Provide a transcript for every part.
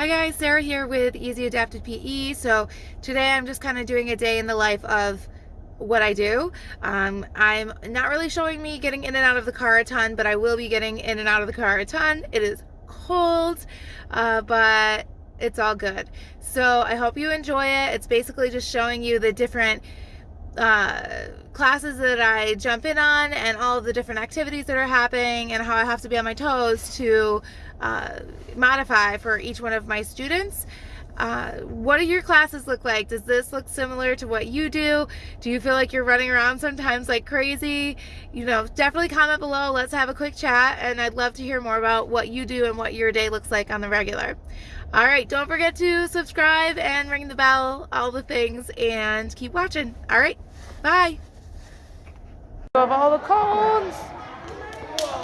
Hi guys, Sarah here with Easy Adapted PE. So today I'm just kind of doing a day in the life of what I do. Um, I'm not really showing me getting in and out of the car a ton, but I will be getting in and out of the car a ton. It is cold, uh, but it's all good. So I hope you enjoy it. It's basically just showing you the different uh, classes that I jump in on and all the different activities that are happening and how I have to be on my toes to uh, modify for each one of my students. Uh, what do your classes look like? Does this look similar to what you do? Do you feel like you're running around sometimes like crazy? You know, definitely comment below. Let's have a quick chat and I'd love to hear more about what you do and what your day looks like on the regular. All right, don't forget to subscribe and ring the bell, all the things, and keep watching. All right, bye. Of all the cones.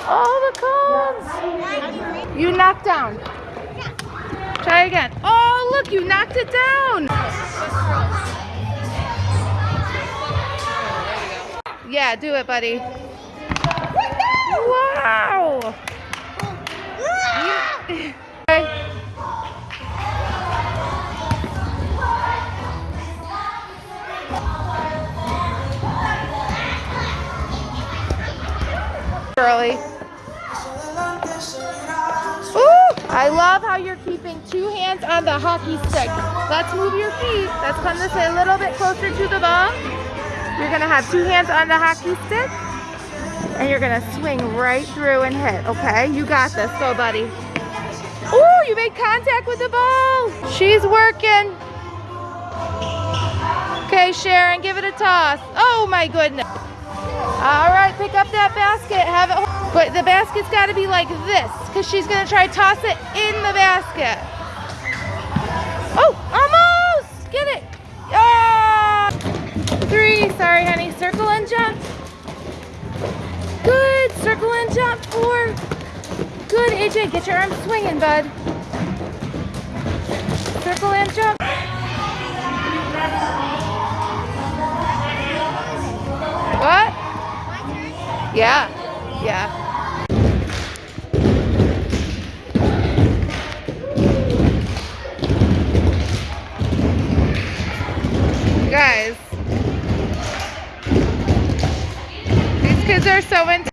All the cones. You knocked down. Try again. Oh, look, you knocked it down. Yeah, do it, buddy. Wow. Ooh, I love how you're keeping two hands on the hockey stick. Let's move your feet. Let's come this way a little bit closer to the ball. You're gonna have two hands on the hockey stick and you're gonna swing right through and hit, okay? You got this, go buddy. Ooh, you made contact with the ball. She's working. Okay, Sharon, give it a toss. Oh my goodness. All right, pick up that basket. Have it, but the basket's got to be like this, because she's gonna try to toss it in the basket. Oh, almost! Get it. Ah! Three. Sorry, honey. Circle and jump. Good. Circle and jump. Four. Good, AJ. Get your arms swinging, bud. Circle and jump. Yeah, yeah. Guys, these kids are so into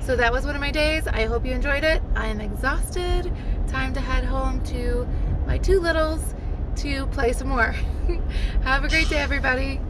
So that was one of my days. I hope you enjoyed it. I am exhausted. Time to head home to my two littles to play some more. Have a great day, everybody.